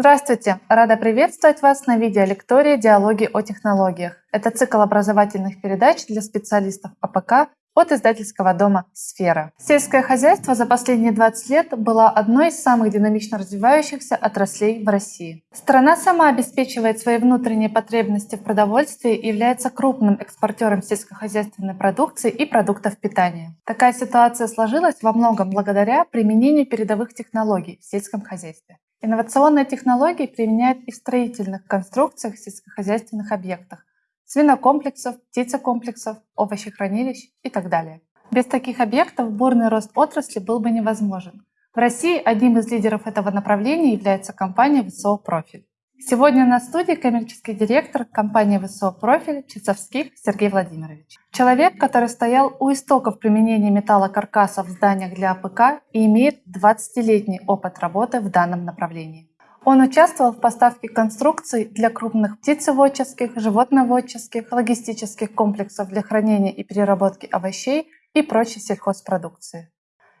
Здравствуйте! Рада приветствовать вас на видеолектории «Диалоги о технологиях». Это цикл образовательных передач для специалистов АПК от издательского дома «Сфера». Сельское хозяйство за последние 20 лет было одной из самых динамично развивающихся отраслей в России. Страна сама обеспечивает свои внутренние потребности в продовольствии и является крупным экспортером сельскохозяйственной продукции и продуктов питания. Такая ситуация сложилась во многом благодаря применению передовых технологий в сельском хозяйстве. Инновационные технологии применяют и в строительных конструкциях сельскохозяйственных объектах, свинокомплексов, птицекомплексов, овощехранилищ и так далее. Без таких объектов бурный рост отрасли был бы невозможен. В России одним из лидеров этого направления является компания «Профиль». Сегодня на студии коммерческий директор компании ВСО «Профиль» Часовских Сергей Владимирович. Человек, который стоял у истоков применения металлокаркасов в зданиях для АПК и имеет 20-летний опыт работы в данном направлении. Он участвовал в поставке конструкций для крупных птицеводческих, животноводческих, логистических комплексов для хранения и переработки овощей и прочей сельхозпродукции.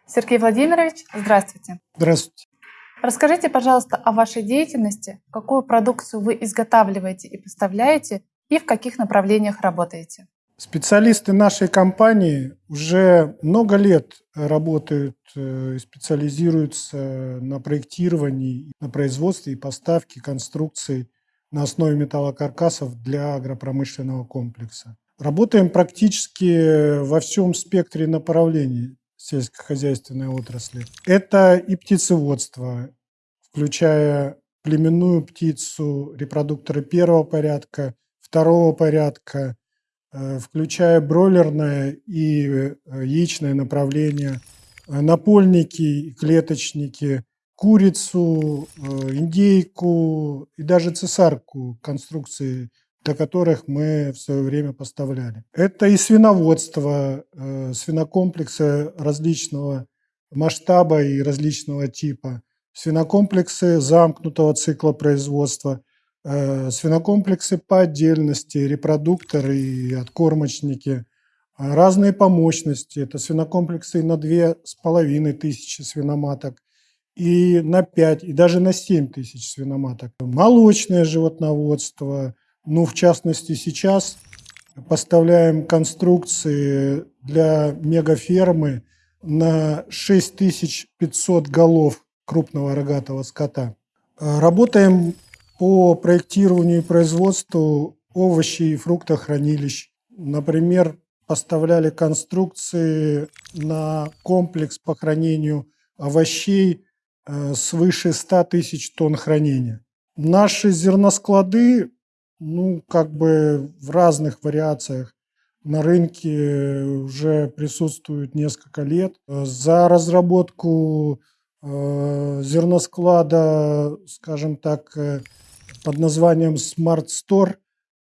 Сергей Владимирович, здравствуйте. Здравствуйте. Расскажите, пожалуйста, о вашей деятельности, какую продукцию вы изготавливаете и поставляете, и в каких направлениях работаете. Специалисты нашей компании уже много лет работают э, и специализируются на проектировании, на производстве и поставке конструкций на основе металлокаркасов для агропромышленного комплекса. Работаем практически во всем спектре направлений сельскохозяйственной отрасли. Это и птицеводство, включая племенную птицу, репродукторы первого порядка, второго порядка, Э, включая бройлерное и э, яичное направление, э, напольники, клеточники, курицу, индейку и даже цесарку конструкции, для которых мы в свое время поставляли. Это и свиноводство, свинокомплексы различного масштаба и различного типа, свинокомплексы замкнутого цикла производства – Э, свинокомплексы по отдельности, репродукторы и откормочники, а разные по мощности. Это свинокомплексы на две с половиной тысячи свиноматок и на 5, и даже на 7 тысяч свиноматок. Молочное животноводство, ну, в частности, сейчас поставляем конструкции для мегафермы на 6500 голов крупного рогатого скота. Работаем по проектированию и производству овощей и фруктохранилищ. Например, поставляли конструкции на комплекс по хранению овощей э, свыше 100 тысяч тонн хранения. Наши зерносклады, ну, как бы в разных вариациях на рынке уже присутствуют несколько лет. За разработку э, зерносклада, скажем так, э, под названием Smart Store.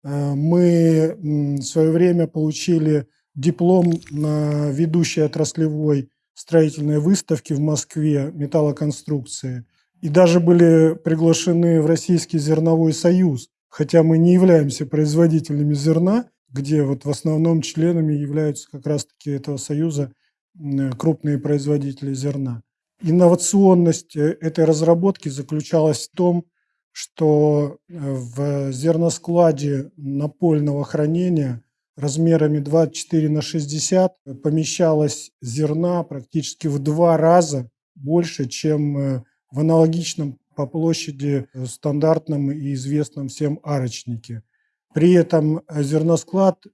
Э, мы в свое время получили диплом на ведущей отраслевой строительной выставке в Москве металлоконструкции. И даже были приглашены в Российский зерновой союз, хотя мы не являемся производителями зерна, где вот в основном членами являются как раз-таки этого союза крупные производители зерна. Инновационность э, этой разработки заключалась в том, что э, в зерноскладе напольного хранения размерами 24 на 60 помещалось зерна практически в два раза больше, чем э, в аналогичном по площади э, стандартном и известном всем арочнике. При этом зерносклад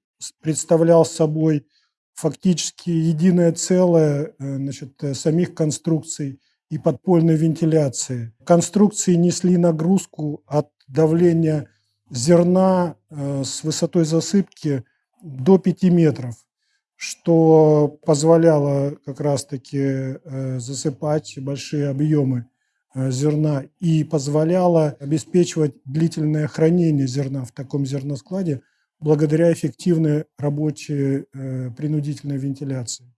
представлял собой фактически единое целое значит, самих конструкций и подпольной вентиляции. Конструкции несли нагрузку от давления зерна э, с высотой засыпки до 5 метров, что позволяло как раз-таки э, засыпать большие объемы э, зерна и позволяло обеспечивать длительное хранение зерна в таком зерноскладе благодаря эффективной работе принудительной вентиляции.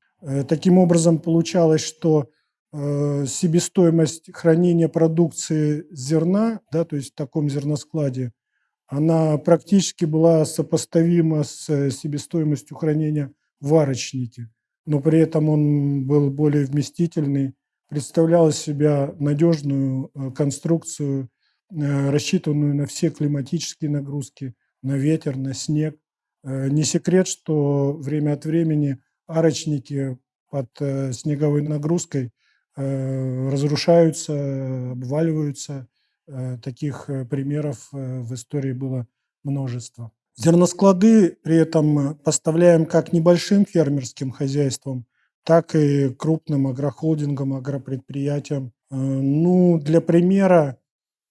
Таким образом, получалось, что Э, себестоимость хранения продукции зерна, да, то есть в таком зерноскладе, она практически была сопоставима с э, себестоимостью хранения в варочнике, но при этом он был более вместительный, представлял из себя надежную э, конструкцию рассчитанную на все климатические нагрузки, на ветер, на снег. Не секрет, что время от времени арочники под снеговой нагрузкой разрушаются, обваливаются. Таких примеров в истории было множество. Зерносклады при этом поставляем как небольшим фермерским хозяйствам, так и крупным агрохолдингам, агропредприятиям. Э, ну, для примера,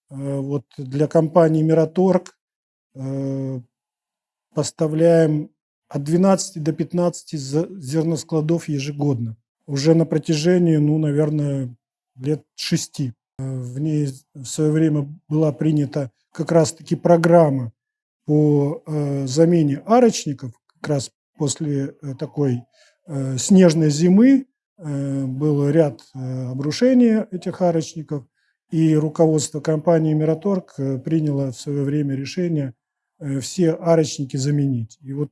э, вот для компании «Мираторг» э, поставляем от 12 до 15 зерноскладов ежегодно. Уже на протяжении, ну, наверное, лет шести. В ней в свое время была принята как раз-таки программа по замене арочников, как раз после такой снежной зимы был ряд обрушений этих арочников, и руководство компании «Мираторг» приняло в свое время решение все арочники заменить. И вот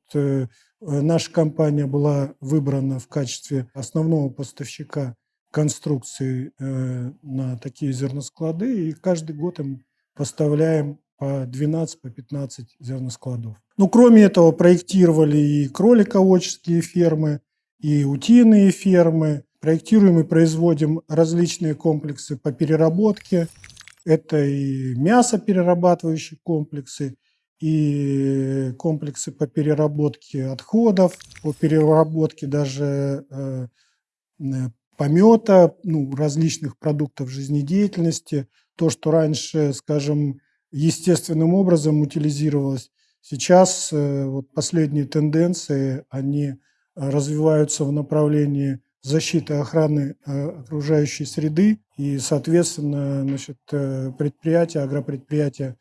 наша компания была выбрана в качестве основного поставщика конструкции на такие зерносклады, и каждый год им поставляем по 12, по 15 зерноскладов. Ну, кроме этого, проектировали и кролиководческие фермы, и утиные фермы. Проектируем и производим различные комплексы по переработке. Это и мясоперерабатывающие комплексы, и комплексы по переработке отходов, по переработке даже э, э помета, ну, различных продуктов жизнедеятельности. То, что раньше, скажем, естественным образом утилизировалось. Сейчас э, вот последние тенденции, они развиваются в направлении защиты охраны э, окружающей среды, и, соответственно, значит, э, предприятия, агропредприятия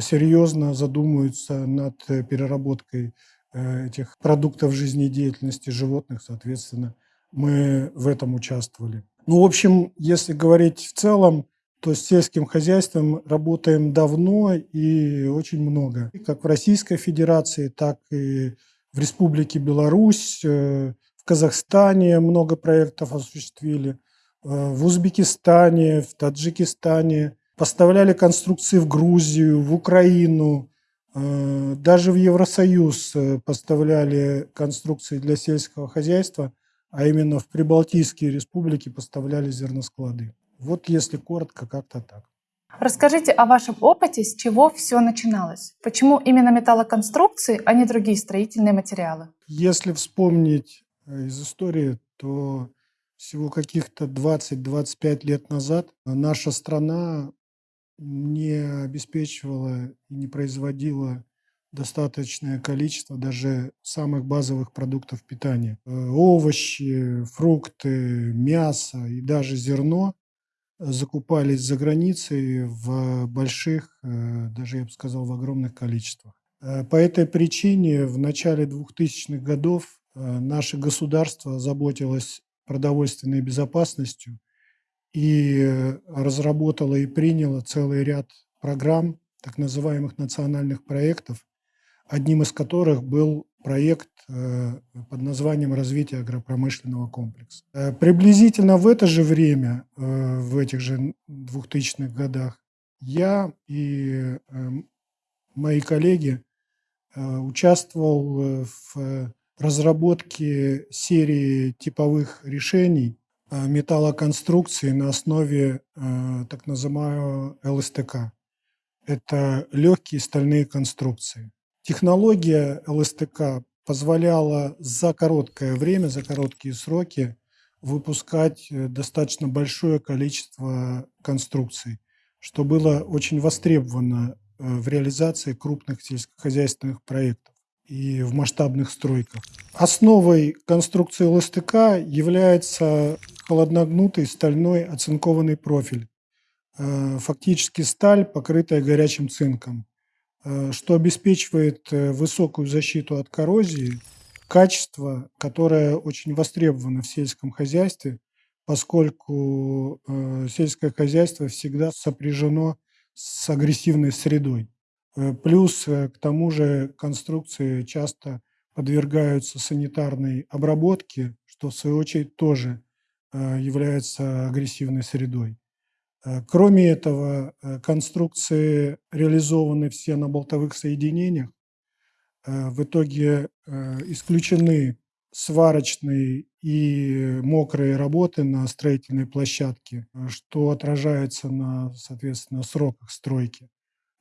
серьезно задумываются над переработкой этих продуктов жизнедеятельности животных, соответственно, мы в этом участвовали. Ну, в общем, если говорить в целом, то с сельским хозяйством работаем давно и очень много. Как в Российской Федерации, так и в Республике Беларусь, э, в Казахстане много проектов осуществили, э, в Узбекистане, в Таджикистане. Поставляли конструкции в Грузию, в Украину, э, даже в Евросоюз поставляли конструкции для сельского хозяйства, а именно в Прибалтийские республики поставляли зерносклады. Вот если коротко, как-то так. Расскажите о вашем опыте, с чего все начиналось. Почему именно металлоконструкции, а не другие строительные материалы? Если вспомнить э, из истории, то всего каких-то 20-25 лет назад наша страна не обеспечивала и не производила достаточное количество даже самых базовых продуктов питания. Э, овощи, фрукты, мясо и даже зерно закупались за границей в больших, э, даже я бы сказал, в огромных количествах. Э, по этой причине в начале 2000-х годов э, наше государство заботилось продовольственной безопасностью и разработало и приняло целый ряд программ, так называемых национальных проектов, одним из которых был проект под названием «Развитие агропромышленного комплекса». Э, приблизительно в это же время, э, в этих же 2000-х годах, я и мои коллеги участвовал в разработке серии типовых решений металлоконструкции на основе так называемого ЛСТК. Это легкие стальные конструкции. Технология ЛСТК позволяла за короткое время, за короткие сроки выпускать э, достаточно большое количество конструкций, что было очень востребовано э, в реализации крупных сельскохозяйственных проектов и в масштабных стройках. Основой конструкции ЛСТК является холодногнутый стальной оцинкованный профиль, э, фактически сталь, покрытая горячим цинком. Э, что обеспечивает э, высокую защиту от коррозии, качество, которое очень востребовано в сельском хозяйстве, поскольку э, сельское хозяйство всегда сопряжено с агрессивной средой. Плюс к тому же конструкции часто подвергаются санитарной обработке, что в свою очередь тоже является агрессивной средой. Э, кроме этого, э, конструкции реализованы все на болтовых соединениях. Э, в итоге исключены сварочные и мокрые работы на строительной площадке, что отражается на, соответственно, сроках стройки.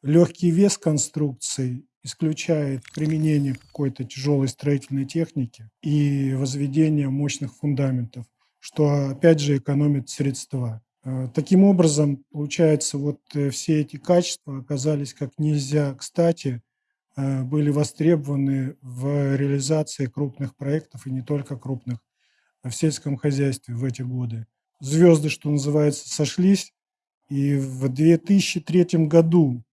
Легкий вес конструкций исключает применение какой-то тяжелой строительной техники и возведение мощных фундаментов, что опять же экономит средства. Э, таким образом, получается, вот э, все эти качества оказались как нельзя кстати, э, были востребованы в реализации крупных проектов, и не только крупных, а в сельском хозяйстве в эти годы. Звезды, что называется, сошлись, и в 2003 году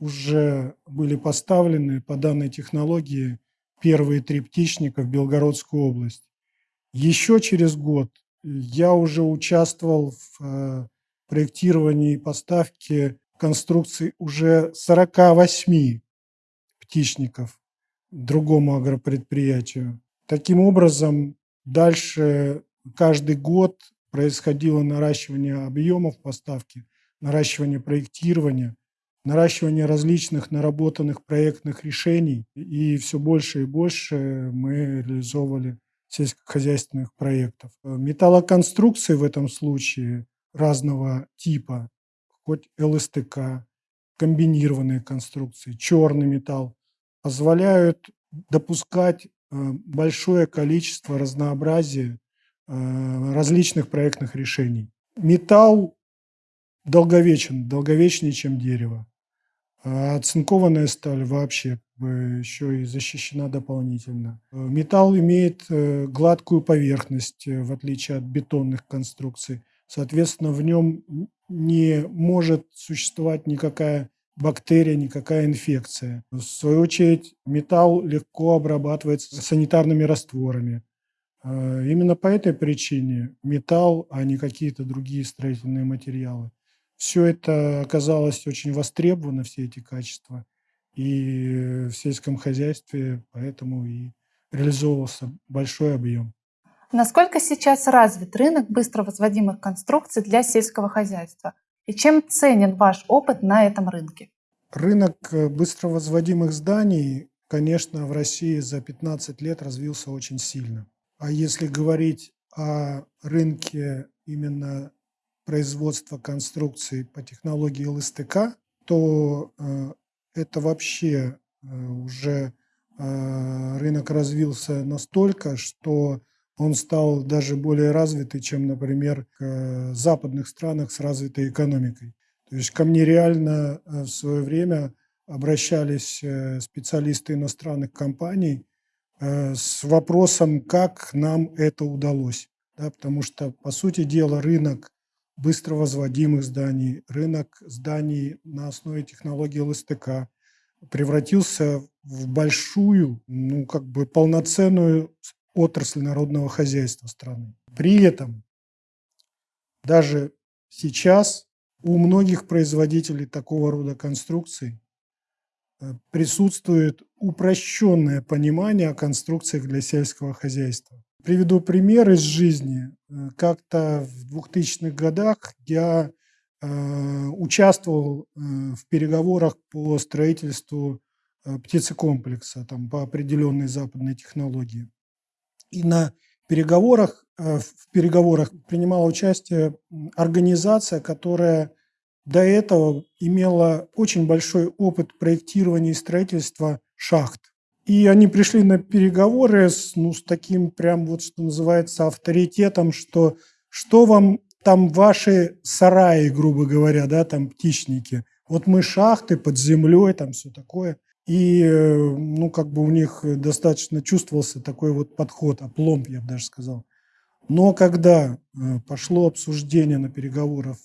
уже были поставлены по данной технологии первые три птичника в Белгородскую область. Еще через год я уже участвовал в э, проектировании и поставке конструкций уже 48 птичников другому агропредприятию. Таким образом, дальше каждый год происходило наращивание объемов поставки, наращивание проектирования, наращивание различных наработанных проектных решений. И все больше и больше мы реализовывали сельскохозяйственных проектов. Металлоконструкции в этом случае разного типа, хоть ЛСТК, комбинированные конструкции, черный металл, позволяют допускать э, большое количество разнообразия э, различных проектных решений. Металл долговечен, долговечнее, чем дерево. А оцинкованная сталь вообще еще и защищена дополнительно. Металл имеет э, гладкую поверхность, э, в отличие от бетонных конструкций. Соответственно, в нем не может существовать никакая бактерия, никакая инфекция. В свою очередь, металл легко обрабатывается санитарными растворами. Э, именно по этой причине металл, а не какие-то другие строительные материалы. Все это оказалось очень востребовано, все эти качества и в сельском хозяйстве, поэтому и реализовывался большой объем. Насколько сейчас развит рынок быстро возводимых конструкций для сельского хозяйства? И чем ценен ваш опыт на этом рынке? Рынок э, быстро возводимых зданий, конечно, в России за 15 лет развился очень сильно. А если говорить о рынке именно производства конструкций по технологии ЛСТК, то э, это вообще э, уже э, рынок развился настолько, что он стал даже более развитый, чем, например, в западных странах с развитой экономикой. То есть ко мне реально в свое время обращались специалисты иностранных компаний с вопросом, как нам это удалось. Да, потому что, по сути дела, рынок быстро возводимых зданий, рынок зданий на основе технологии ЛСТК превратился в большую, ну, как бы полноценную отрасль народного хозяйства страны. При этом даже сейчас у многих производителей такого рода конструкций э, присутствует упрощенное понимание о конструкциях для сельского хозяйства. Приведу пример из жизни. Э, как-то в 2000-х годах я э, участвовал э, в переговорах по строительству птицекомплекса там, по определенной западной технологии. И на переговорах, в переговорах принимала участие организация, которая до этого имела очень большой опыт проектирования и строительства шахт. И они пришли на переговоры с, ну, с таким прям вот, что называется, авторитетом, что что вам там ваши сараи, грубо говоря, да, там птичники. Вот мы шахты под землей, там все такое. И, э, ну, как бы у них достаточно чувствовался такой вот подход, опломб, я бы даже сказал. Но когда э, пошло обсуждение на переговорах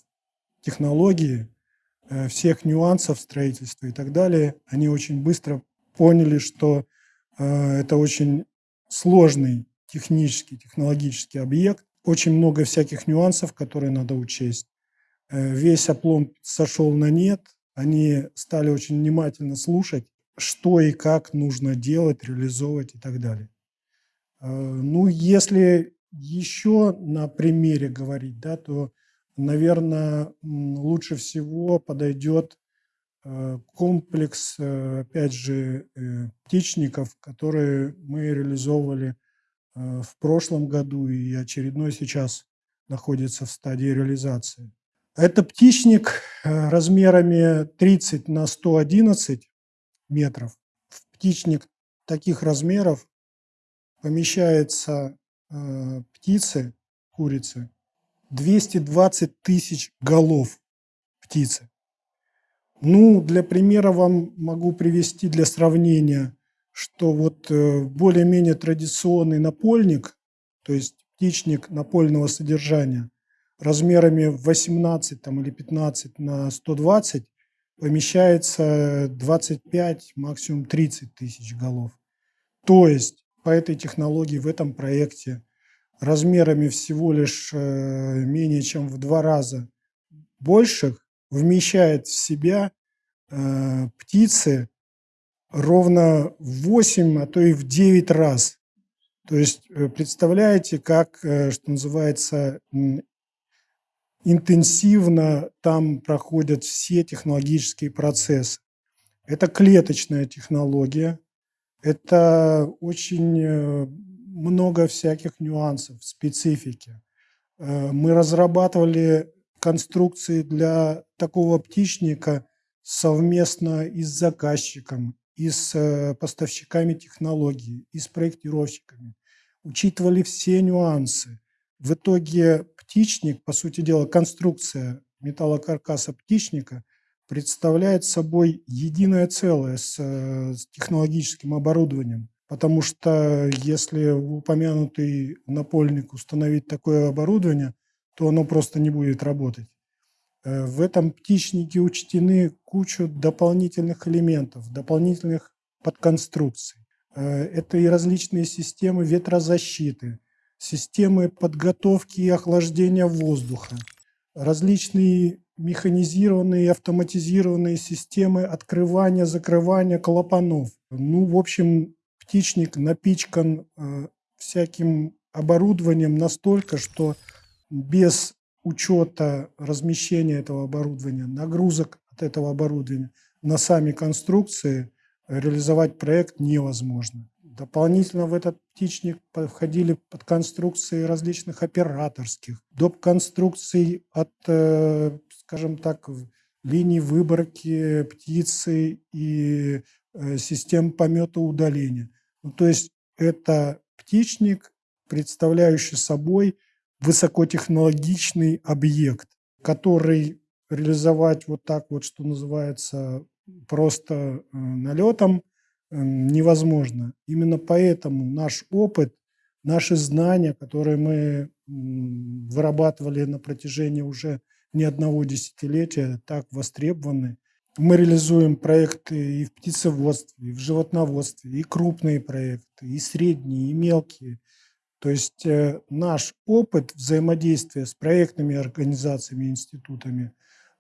технологии, э, всех нюансов строительства и так далее, они очень быстро поняли, что э, это очень сложный технический, технологический объект, очень много всяких нюансов, которые надо учесть. Э, весь оплом сошел на нет, они стали очень внимательно слушать, что и как нужно делать, реализовывать и так далее. Э, ну, если еще на примере говорить, да, то наверное, лучше всего подойдет комплекс, э, опять же, э, птичников, которые мы реализовывали в прошлом году и очередной сейчас находится в стадии реализации. Это птичник размерами 30 на 111 метров. В птичник таких размеров помещается птицы, курицы, 220 тысяч голов птицы. Ну, для примера вам могу привести для сравнения, что вот э, более-менее традиционный напольник, то есть птичник напольного содержания, размерами 18 там, или 15 на 120 помещается 25, максимум 30 тысяч голов. То есть по этой технологии в этом проекте размерами всего лишь э, менее чем в два раза больших вмещает в себя э, птицы ровно в 8, а то и в 9 раз. То есть э, представляете, как, что называется, интенсивно там проходят все технологические процессы. Это клеточная технология, это очень много всяких нюансов, специфики. Э, мы разрабатывали конструкции для такого птичника совместно и с заказчиком, и с э, поставщиками технологий, и с проектировщиками. Учитывали все нюансы. В итоге птичник, по сути дела, конструкция металлокаркаса птичника представляет собой единое целое с, э, с технологическим оборудованием. Потому что если упомянутый напольник установить такое оборудование, то оно просто не будет работать. Э, в этом птичнике учтены кучу дополнительных элементов, дополнительных подконструкций. Э, это и различные системы ветрозащиты, системы подготовки и охлаждения воздуха, различные механизированные и автоматизированные системы открывания, закрывания клапанов. Ну, в общем, птичник напичкан э, всяким оборудованием настолько, что без учета размещения этого оборудования, нагрузок от этого оборудования на сами конструкции реализовать проект невозможно. Дополнительно в этот птичник входили под конструкции различных операторских, доп. конструкций от, э, скажем так, линий выборки птицы и э, систем помета удаления. Ну, то есть это птичник, представляющий собой высокотехнологичный объект, который реализовать вот так вот, что называется, просто э, налетом э, невозможно. Именно поэтому наш опыт, наши знания, которые мы вырабатывали на протяжении уже не одного десятилетия, так востребованы мы реализуем проекты и в птицеводстве, и в животноводстве, и крупные проекты, и средние, и мелкие. То есть э, наш опыт взаимодействия с проектными организациями, институтами,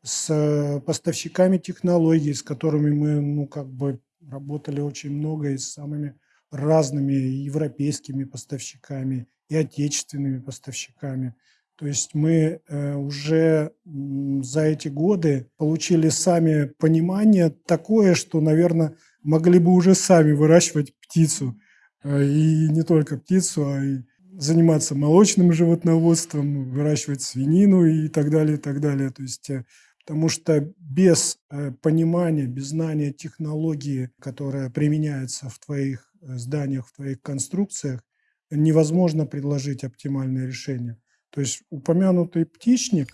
с э, поставщиками технологий, с которыми мы ну, как бы работали очень много и с самыми разными европейскими поставщиками и отечественными поставщиками – то есть мы э, уже за эти годы получили сами понимание такое, что, наверное, могли бы уже сами выращивать птицу. Э, и не только птицу, а и заниматься молочным животноводством, выращивать свинину и так далее, и так далее. То есть, э, потому что без понимания, без знания технологии, которая применяется в твоих зданиях, в твоих конструкциях, невозможно предложить оптимальное решение. То есть упомянутый птичник,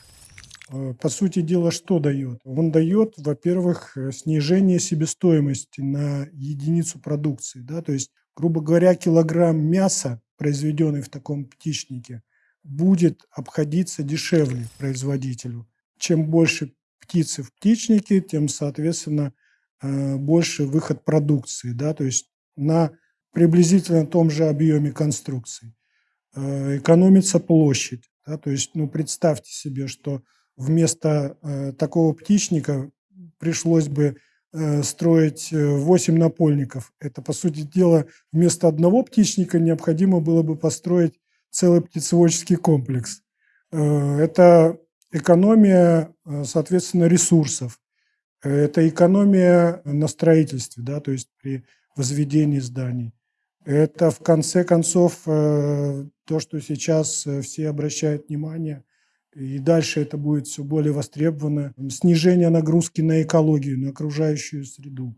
э, по сути дела, что дает? Он дает, во-первых, э, снижение себестоимости на единицу продукции. Да? То есть, грубо говоря, килограмм мяса, произведенный в таком птичнике, будет обходиться дешевле производителю. Чем больше птицы в птичнике, тем, соответственно, э, больше выход продукции. Да? То есть на приблизительно том же объеме конструкции. Э, экономится площадь. Да, то есть, ну, представьте себе, что вместо э, такого птичника пришлось бы строить 8 напольников. Это, по сути дела, вместо одного птичника необходимо было бы построить целый птицеводческий комплекс. Э, это экономия, э, соответственно, ресурсов. Это экономия на строительстве, да, то есть при возведении зданий. Это, в конце концов, э, то, что сейчас э, все обращают внимание, и дальше это будет все более востребовано. Снижение нагрузки на экологию, на окружающую среду.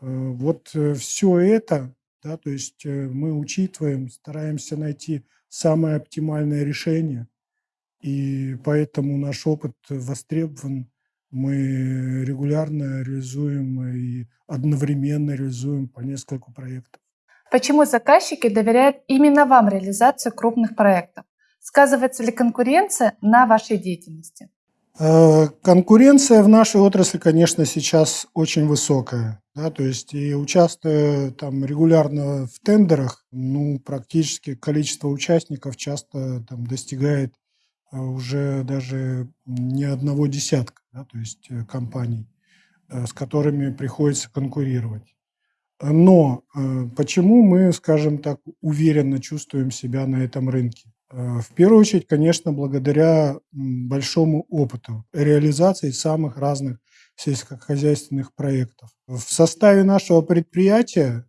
Вот все это, да, то есть мы учитываем, стараемся найти самое оптимальное решение – и поэтому наш опыт востребован. Мы регулярно реализуем и одновременно реализуем по нескольку проектов. Почему заказчики доверяют именно вам реализацию крупных проектов? Сказывается ли конкуренция на вашей деятельности? Э, конкуренция в нашей отрасли, конечно, сейчас очень высокая. Да, то есть и участвуя там регулярно в тендерах, ну, практически количество участников часто там достигает а уже даже не одного десятка, да, то есть э, компаний, э, с которыми приходится конкурировать. Но э, почему мы, скажем так, уверенно чувствуем себя на этом рынке? В первую очередь, конечно, благодаря большому опыту реализации самых разных сельскохозяйственных проектов. В составе нашего предприятия,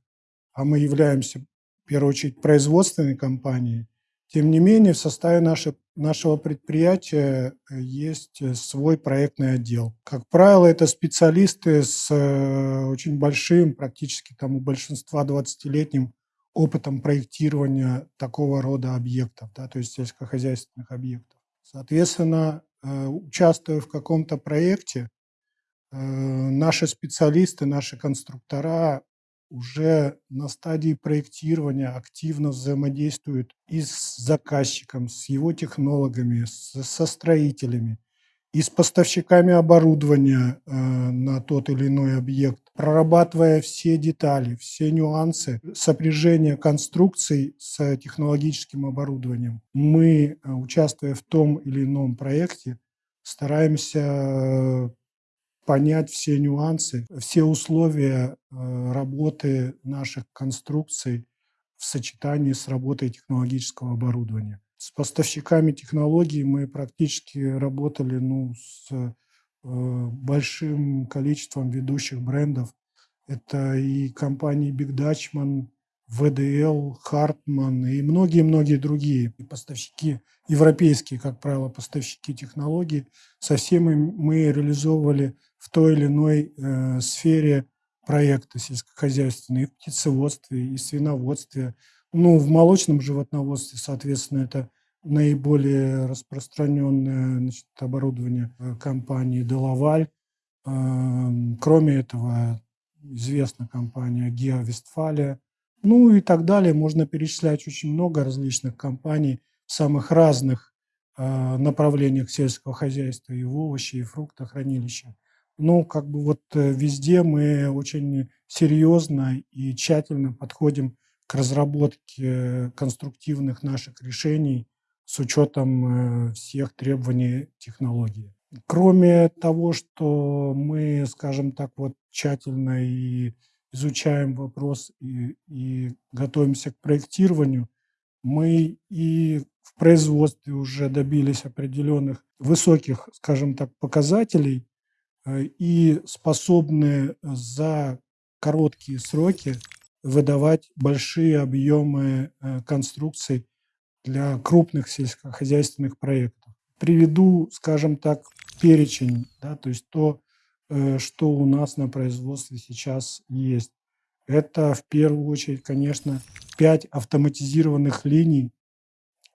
а мы являемся, в первую очередь, производственной компанией, тем не менее, в составе нашей, нашего предприятия э, есть э, свой проектный отдел. Как правило, это специалисты с э, очень большим, практически там у большинства 20-летним опытом проектирования такого рода объектов, да, то есть сельскохозяйственных объектов. Соответственно, участвуя в каком-то проекте, наши специалисты, наши конструктора уже на стадии проектирования активно взаимодействуют и с заказчиком, с его технологами, со строителями, и с поставщиками оборудования э, на тот или иной объект, прорабатывая все детали, все нюансы сопряжения конструкций с технологическим оборудованием. Мы, э, участвуя в том или ином проекте, стараемся понять все нюансы, все условия э, работы наших конструкций в сочетании с работой технологического оборудования. С поставщиками технологий мы практически работали ну, с э, большим количеством ведущих брендов. Это и компании Big Dutchman, ВДЛ, Хартман и многие-многие другие поставщики, европейские, как правило, поставщики технологий. Со всеми мы реализовывали в той или иной э, сфере проекта сельскохозяйственной, и в птицеводстве, и свиноводстве. Ну, в молочном животноводстве, соответственно, это наиболее распространенное значит, оборудование э, компании «Делаваль». Эм, кроме этого, известна компания «Гео Вестфалия», ну и так далее. Можно перечислять очень много различных компаний в самых разных э, направлениях сельского хозяйства, и в овощи, и фруктохранилища. Ну, как бы вот э, везде мы очень серьезно и тщательно подходим к разработке конструктивных наших решений с учетом э, всех требований технологии. Кроме того, что мы, скажем так, вот тщательно и изучаем вопрос и, и готовимся к проектированию, мы и в производстве уже добились определенных высоких, скажем так, показателей э, и способны за короткие сроки выдавать большие объемы э, конструкций для крупных сельскохозяйственных проектов. Приведу, скажем так, перечень, да, то есть то, Э, что у нас на производстве сейчас есть. Это в первую очередь, конечно, 5 автоматизированных линий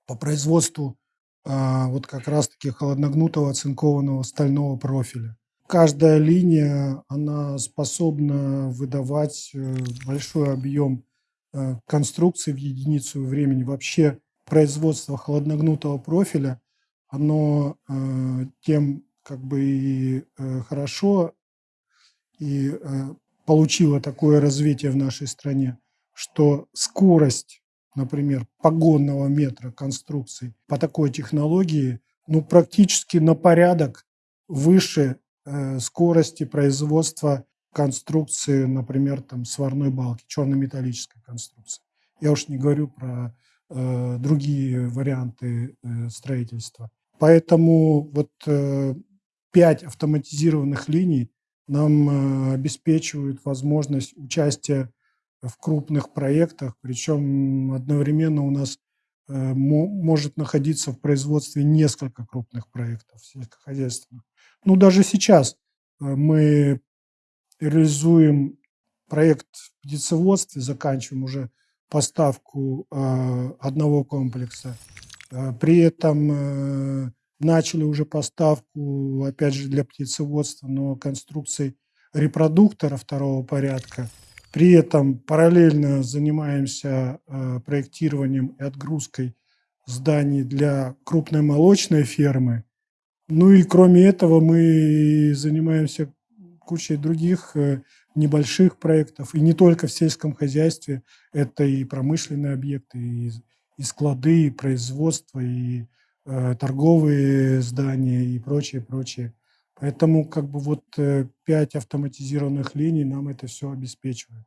по производству а, вот как раз-таки холодногнутого оцинкованного стального профиля. Каждая линия, она способна выдавать э, большой объем э, конструкции в единицу времени. Вообще производство холодногнутого профиля, оно тем как бы и э, хорошо и э, получила такое развитие в нашей стране, что скорость, например, погонного метра конструкции по такой технологии, ну, практически на порядок выше э, скорости производства конструкции, например, там сварной балки, черно-металлической конструкции. Я уж не говорю про э, другие варианты э, строительства. Поэтому вот пять автоматизированных линий нам обеспечивают возможность участия в крупных проектах, причем одновременно у нас может находиться в производстве несколько крупных проектов сельскохозяйственных. Ну, даже сейчас мы реализуем проект в птицеводстве, заканчиваем уже поставку э, одного комплекса. Э, при этом э, начали уже поставку, опять же, для птицеводства, но конструкций репродуктора второго порядка. При этом параллельно занимаемся проектированием и отгрузкой зданий для крупной молочной фермы. Ну и кроме этого мы занимаемся кучей других небольших проектов, и не только в сельском хозяйстве, это и промышленные объекты, и, и склады, и производство, и э, торговые здания, и прочее, прочее. Поэтому как бы вот э, пять автоматизированных линий нам это все обеспечивает.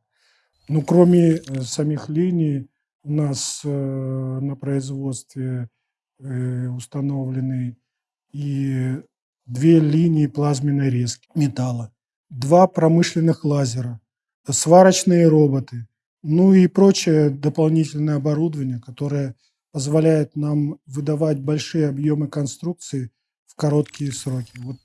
Ну, кроме э, самих линий, у нас э, на производстве э, установлены и две линии плазменной резки металла два промышленных лазера, сварочные роботы, ну и прочее дополнительное оборудование, которое позволяет нам выдавать большие объемы конструкции в короткие сроки. Вот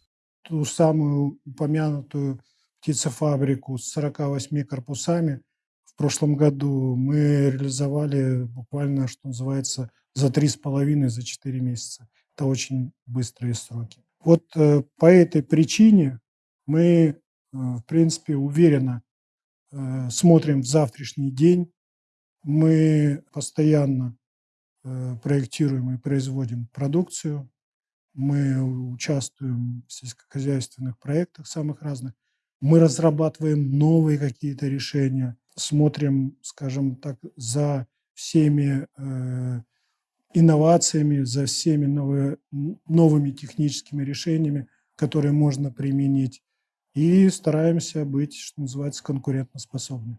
ту самую упомянутую птицефабрику с 48 корпусами в прошлом году мы реализовали буквально, что называется, за три с половиной, за четыре месяца. Это очень быстрые сроки. Вот э, по этой причине мы Э, в принципе, уверенно э, смотрим в завтрашний день. Мы постоянно э, проектируем и производим продукцию. Мы участвуем в сельскохозяйственных проектах самых разных. Мы разрабатываем новые какие-то решения, смотрим, скажем так, за всеми инновациями, за всеми новыми техническими решениями, которые можно применить и стараемся быть, что называется, конкурентоспособны.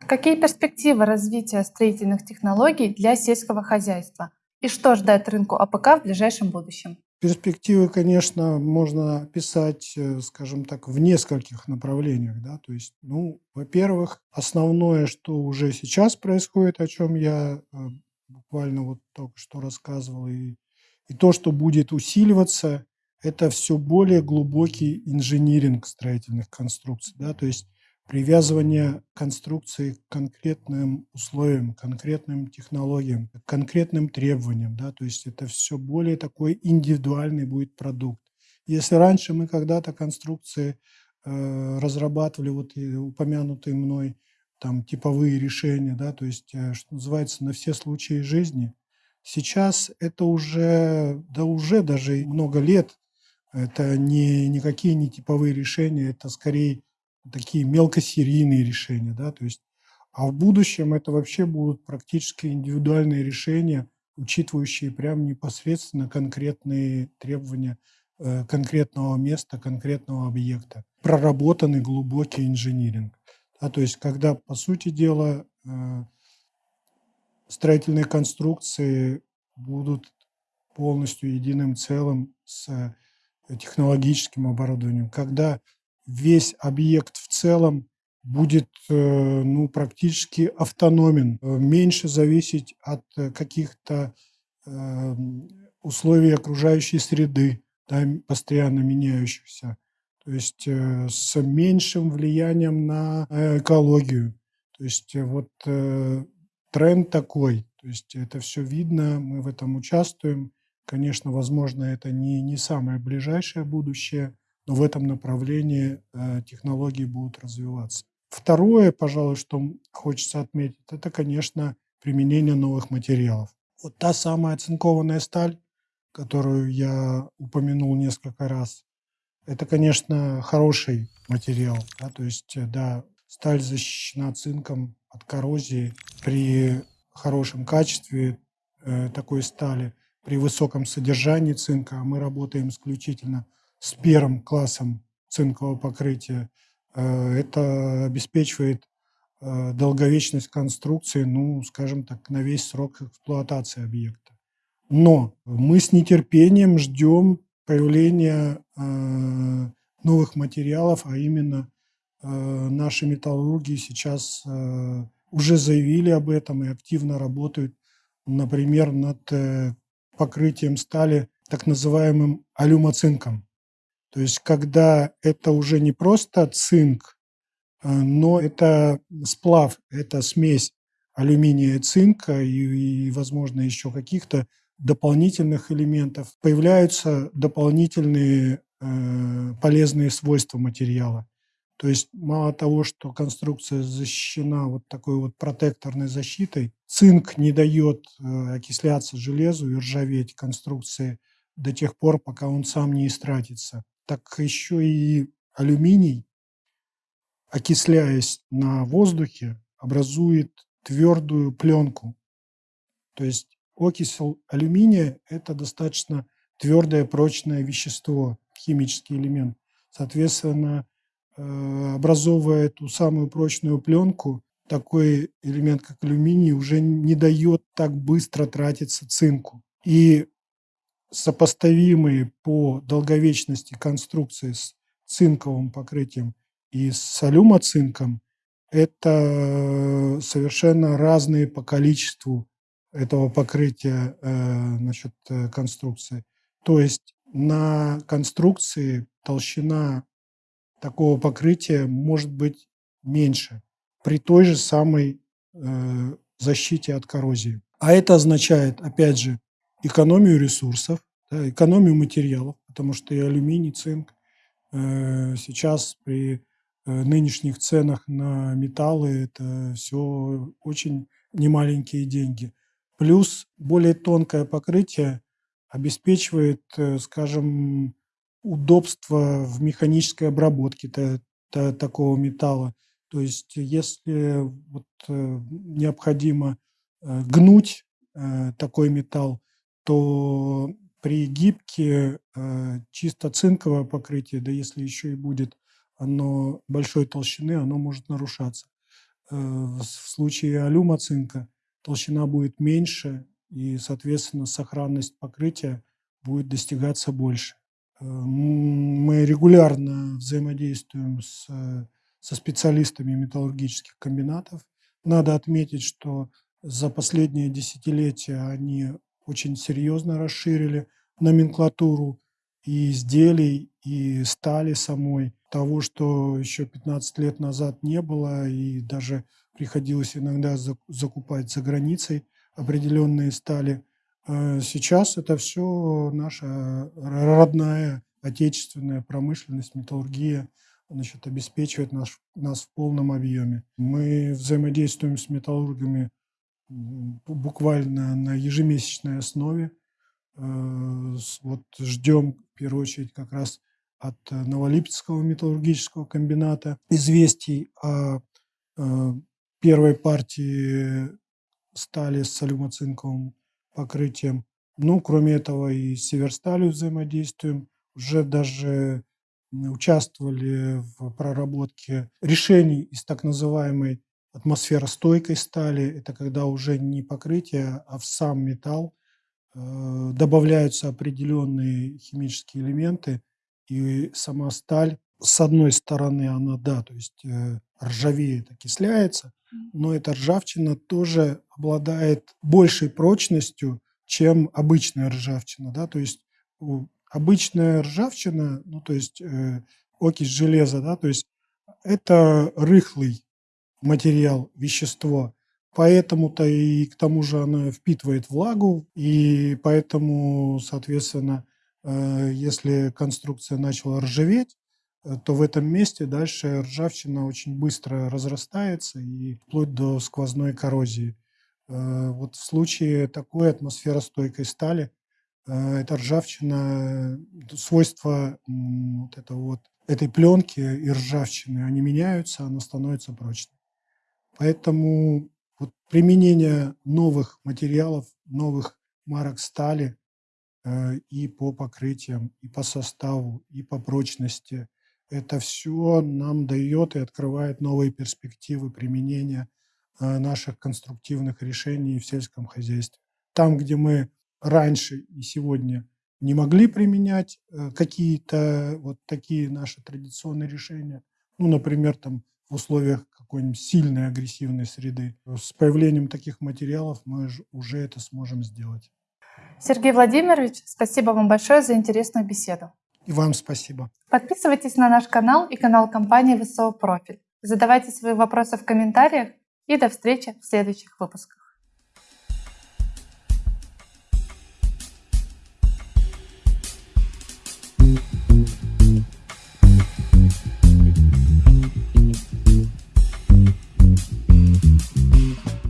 Какие перспективы развития строительных технологий для сельского хозяйства? И что ждать рынку АПК в ближайшем будущем? Перспективы, конечно, можно описать, э, скажем так, в нескольких направлениях. Да? То есть, ну, во-первых, основное, что уже сейчас происходит, о чем я э, буквально вот только что рассказывал, и, и то, что будет усиливаться, это все более глубокий инжиниринг строительных конструкций, да, то есть привязывание конструкции к конкретным условиям, конкретным технологиям, к конкретным требованиям, да, то есть это все более такой индивидуальный будет продукт. Если раньше мы когда-то конструкции э, разрабатывали, вот и упомянутые мной там типовые решения, да, то есть, э, что называется, на все случаи жизни, сейчас это уже, да уже даже много лет это не никакие не типовые решения, это скорее такие мелкосерийные решения. Да? То есть, а в будущем это вообще будут практически индивидуальные решения, учитывающие прям непосредственно конкретные требования э, конкретного места, конкретного объекта. Проработанный глубокий инжиниринг. Да, то есть, когда, по сути дела, э, строительные конструкции будут полностью единым целым с технологическим оборудованием, когда весь объект в целом будет э, ну, практически автономен, э, меньше зависеть от э, каких-то условий окружающей среды, да, постоянно меняющихся, то есть с меньшим влиянием на экологию. То есть вот тренд такой, то есть это все видно, мы в этом участвуем. Конечно, возможно, это не, не самое ближайшее будущее, но в этом направлении э, технологии будут развиваться. Второе, пожалуй, что хочется отметить, это, конечно, применение новых материалов. Вот та самая оцинкованная сталь, которую я упомянул несколько раз, это, конечно, хороший материал. Да, то есть, э, да, сталь защищена цинком от коррозии при хорошем качестве э, такой стали – при высоком содержании цинка, а мы работаем исключительно с первым классом цинкового покрытия, э, это обеспечивает э, долговечность конструкции, ну, скажем так, на весь срок эксплуатации объекта. Но мы с нетерпением ждем появления э, новых материалов, а именно наши металлурги сейчас уже заявили об этом и активно работают, например, над покрытием стали так называемым алюмоцинком. То есть когда это уже не просто цинк, но это сплав, это смесь алюминия и цинка и, и возможно, еще каких-то дополнительных элементов, появляются дополнительные э, полезные свойства материала. То есть мало того, что конструкция защищена вот такой вот протекторной защитой, цинк не дает э, окисляться железу и ржаветь конструкции до тех пор, пока он сам не истратится. Так еще и алюминий, окисляясь на воздухе, образует твердую пленку. То есть Окись алюминия – это достаточно твердое, прочное вещество, химический элемент. Соответственно, э, образовывая эту самую прочную пленку, такой элемент, как алюминий, уже не дает так быстро тратиться цинку. И сопоставимые по долговечности конструкции с цинковым покрытием и с алюмоцинком – это совершенно разные по количеству этого покрытия э, значит, э, конструкции. То есть на конструкции толщина такого покрытия может быть меньше при той же самой э, защите от коррозии. А это означает, опять же, экономию ресурсов, да, экономию материалов, потому что и алюминий, цинк сейчас при нынешних ценах на металлы это все очень немаленькие деньги. Плюс более тонкое покрытие обеспечивает, э, скажем, удобство в механической обработке такого металла. То есть если вот э, необходимо э, гнуть такой металл, то при гибке чисто цинковое покрытие, да если еще и будет оно большой толщины, оно может нарушаться. В случае алюма-цинка толщина будет меньше, и, соответственно, сохранность покрытия будет достигаться больше. Э, мы регулярно взаимодействуем с, со специалистами металлургических комбинатов. Надо отметить, что за последние десятилетия они очень серьезно расширили номенклатуру и изделий, и стали самой. Того, что еще 15 лет назад не было, и даже приходилось иногда закупать за границей определенные стали. А сейчас это все наша родная отечественная промышленность, металлургия значит, обеспечивает нас, нас в полном объеме. Мы взаимодействуем с металлургами буквально на ежемесячной основе. Э, вот ждем, в первую очередь, как раз от Новолипецкого металлургического комбината известий о э, первой партии стали с алюмоцинковым покрытием. Ну, кроме этого, и с Северсталью взаимодействуем. Уже даже участвовали в проработке решений из так называемой атмосферостойкой стали. Это когда уже не покрытие, а в сам металл э, добавляются определенные химические элементы, и сама сталь, с одной стороны, она, да, то есть э, ржавеет, окисляется, но эта ржавчина тоже обладает большей прочностью, чем обычная ржавчина. Да? То есть обычная ржавчина, ну то есть э, окись железа, да, то есть это рыхлый материал, вещество, поэтому-то и к тому же она впитывает влагу, и поэтому, соответственно, э, если конструкция начала ржаветь, Э, то в этом месте дальше ржавчина очень быстро разрастается и вплоть до сквозной коррозии. Э, вот в случае такой атмосферостойкой стали э, эта ржавчина, свойства вот этого вот, этой пленки и ржавчины, они меняются, она становится прочной. Поэтому вот применение новых материалов, новых марок стали и по покрытиям, и по составу, и по прочности – это все нам дает и открывает новые перспективы применения э, наших конструктивных решений в сельском хозяйстве. Там, где мы раньше и сегодня не могли применять э, какие-то вот такие наши традиционные решения. Ну, например, там в условиях какой-нибудь сильной агрессивной среды. С появлением таких материалов мы уже это сможем сделать. Сергей Владимирович, спасибо вам большое за интересную беседу. И вам спасибо. Подписывайтесь на наш канал и канал компании ВСО Профиль. Задавайте свои вопросы в комментариях и до встречи в следующих выпусках.